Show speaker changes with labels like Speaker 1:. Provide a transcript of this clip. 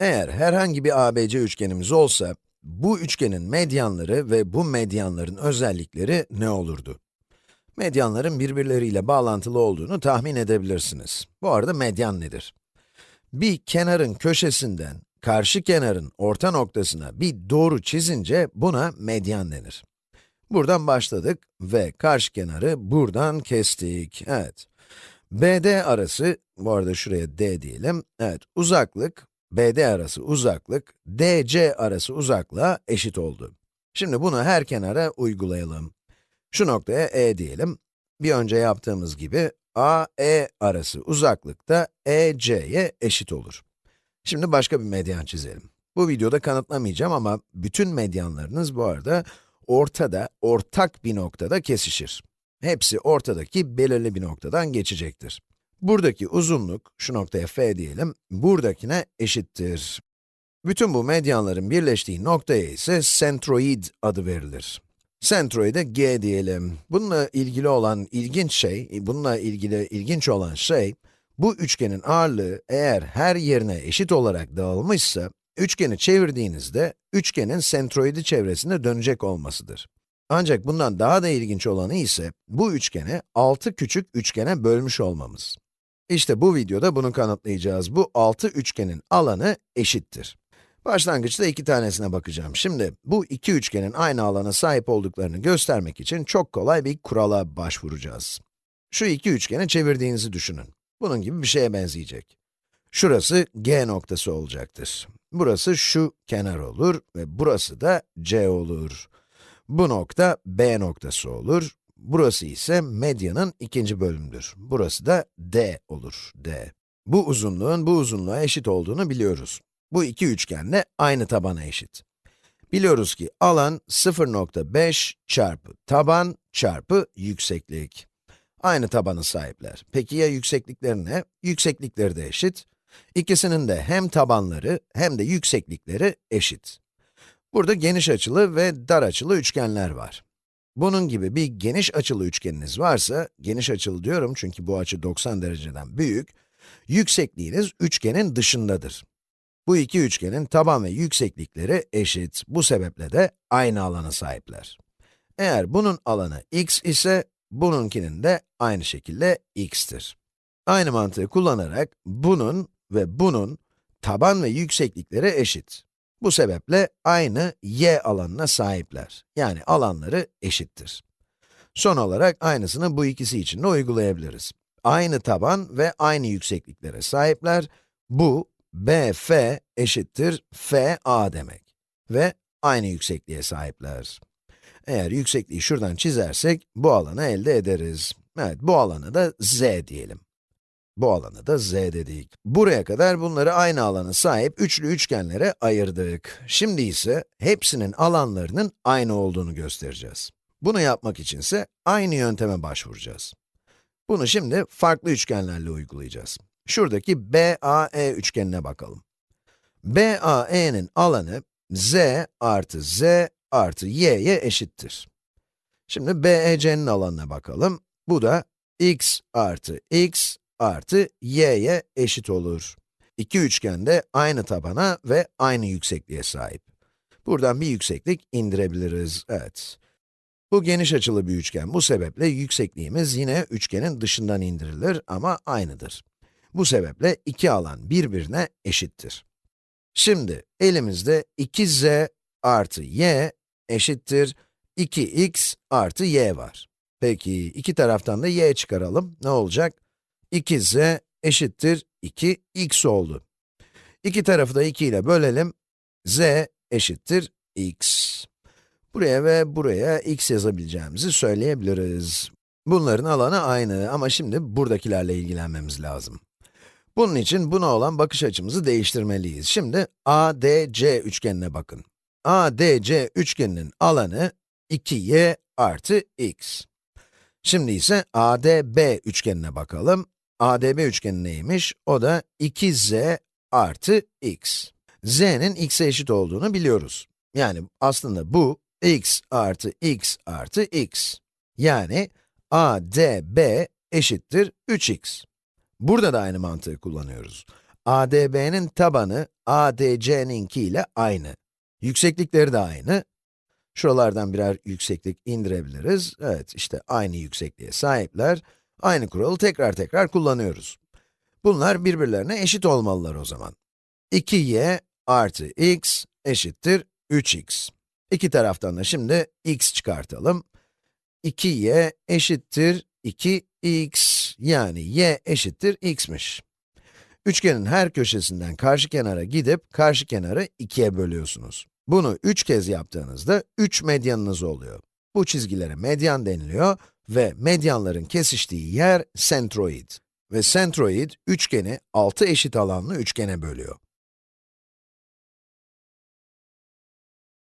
Speaker 1: Eğer herhangi bir ABC üçgenimiz olsa, bu üçgenin medyanları ve bu medyanların özellikleri ne olurdu? Medyanların birbirleriyle bağlantılı olduğunu tahmin edebilirsiniz. Bu arada medyan nedir? Bir kenarın köşesinden karşı kenarın orta noktasına bir doğru çizince buna medyan denir. Buradan başladık ve karşı kenarı buradan kestik. Evet. BD arası, bu arada şuraya D diyelim. Evet, uzaklık, BD arası uzaklık, DC arası uzaklığa eşit oldu. Şimdi bunu her kenara uygulayalım. Şu noktaya E diyelim. Bir önce yaptığımız gibi, AE arası uzaklık da EC'ye eşit olur. Şimdi başka bir medyan çizelim. Bu videoda kanıtlamayacağım ama bütün medyanlarınız bu arada ortada, ortak bir noktada kesişir. Hepsi ortadaki belirli bir noktadan geçecektir. Buradaki uzunluk, şu noktaya f diyelim, buradakine eşittir. Bütün bu medyanların birleştiği noktaya ise sentroid adı verilir. Sentroide g diyelim. Bununla ilgili olan ilginç şey, bununla ilgili ilginç olan şey, bu üçgenin ağırlığı eğer her yerine eşit olarak dağılmışsa, üçgeni çevirdiğinizde, üçgenin sentroidi çevresinde dönecek olmasıdır. Ancak bundan daha da ilginç olanı ise, bu üçgeni 6 küçük üçgene bölmüş olmamız. İşte bu videoda bunu kanıtlayacağız. Bu 6 üçgenin alanı eşittir. Başlangıçta iki tanesine bakacağım. Şimdi, bu iki üçgenin aynı alana sahip olduklarını göstermek için çok kolay bir kurala başvuracağız. Şu iki üçgeni çevirdiğinizi düşünün. Bunun gibi bir şeye benzeyecek. Şurası G noktası olacaktır. Burası şu kenar olur ve burası da C olur. Bu nokta B noktası olur. Burası ise medyanın ikinci bölümüdür. Burası da D olur, D. Bu uzunluğun bu uzunluğa eşit olduğunu biliyoruz. Bu iki üçgen de aynı tabana eşit. Biliyoruz ki alan 0.5 çarpı taban çarpı yükseklik. Aynı tabanı sahipler. Peki ya yükseklikleri ne? Yükseklikleri de eşit. İkisinin de hem tabanları hem de yükseklikleri eşit. Burada geniş açılı ve dar açılı üçgenler var. Bunun gibi bir geniş açılı üçgeniniz varsa, geniş açılı diyorum çünkü bu açı 90 dereceden büyük, yüksekliğiniz üçgenin dışındadır. Bu iki üçgenin taban ve yükseklikleri eşit. Bu sebeple de aynı alana sahipler. Eğer bunun alanı x ise, bununkinin de aynı şekilde x'tir. Aynı mantığı kullanarak bunun ve bunun taban ve yükseklikleri eşit. Bu sebeple aynı y alanına sahipler. Yani alanları eşittir. Son olarak aynısını bu ikisi için de uygulayabiliriz. Aynı taban ve aynı yüksekliklere sahipler. Bu, BF eşittir FA demek. Ve aynı yüksekliğe sahipler. Eğer yüksekliği şuradan çizersek, bu alanı elde ederiz. Evet, bu alanı da z diyelim. Bu alanı da z dedik. Buraya kadar bunları aynı alana sahip üçlü üçgenlere ayırdık. Şimdi ise hepsinin alanlarının aynı olduğunu göstereceğiz. Bunu yapmak içinse aynı yönteme başvuracağız. Bunu şimdi farklı üçgenlerle uygulayacağız. Şuradaki BAE üçgenine bakalım. BAE'nin alanı z artı z artı y'ye eşittir. Şimdi BEC'nin alanına bakalım. Bu da x artı x artı y'ye eşit olur. İki üçgen de aynı tabana ve aynı yüksekliğe sahip. Buradan bir yükseklik indirebiliriz, evet. Bu geniş açılı bir üçgen, bu sebeple yüksekliğimiz yine üçgenin dışından indirilir ama aynıdır. Bu sebeple iki alan birbirine eşittir. Şimdi elimizde 2z artı y eşittir 2x artı y var. Peki iki taraftan da y çıkaralım, ne olacak? 2z eşittir 2x oldu. İki tarafı da 2 ile bölelim. z eşittir x. Buraya ve buraya x yazabileceğimizi söyleyebiliriz. Bunların alanı aynı ama şimdi buradakilerle ilgilenmemiz lazım. Bunun için buna olan bakış açımızı değiştirmeliyiz. Şimdi ADC üçgenine bakın. ADC üçgeninin alanı 2y artı x. Şimdi ise ADB üçgenine bakalım. ADB üçgeni neymiş? O da 2z artı x. z'nin x'e eşit olduğunu biliyoruz. Yani aslında bu x artı x artı x. Yani ADB eşittir 3x. Burada da aynı mantığı kullanıyoruz. ADB'nin tabanı ADC'ninki ile aynı. Yükseklikleri de aynı. Şuralardan birer yükseklik indirebiliriz. Evet, işte aynı yüksekliğe sahipler. Aynı kuralı tekrar tekrar kullanıyoruz. Bunlar birbirlerine eşit olmalılar o zaman. 2y artı x eşittir 3x. İki taraftan da şimdi x çıkartalım. 2y eşittir 2x, yani y eşittir x'miş. Üçgenin her köşesinden karşı kenara gidip, karşı kenarı 2'ye bölüyorsunuz. Bunu 3 kez yaptığınızda 3 medyanınız oluyor. Bu çizgilere medyan deniliyor ve medyanların kesiştiği yer sentroid. Ve sentroid, üçgeni 6 eşit alanlı üçgene bölüyor.